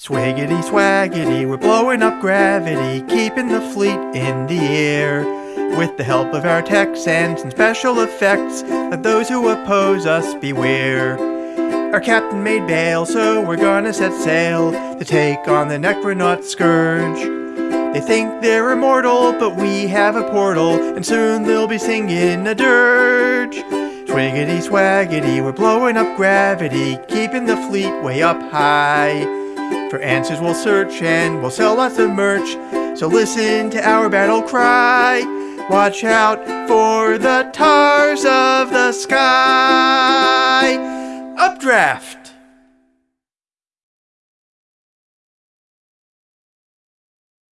Swiggity swaggity, we're blowing up gravity, keeping the fleet in the air. With the help of our techs and some special effects, let those who oppose us beware. Our captain made bail, so we're gonna set sail to take on the Necronaut Scourge. They think they're immortal, but we have a portal, and soon they'll be singing a dirge. Swiggity swaggity, we're blowing up gravity, keeping the fleet way up high. For answers we'll search and we'll sell lots of merch, so listen to our battle cry. Watch out for the tars of the sky. Updraft!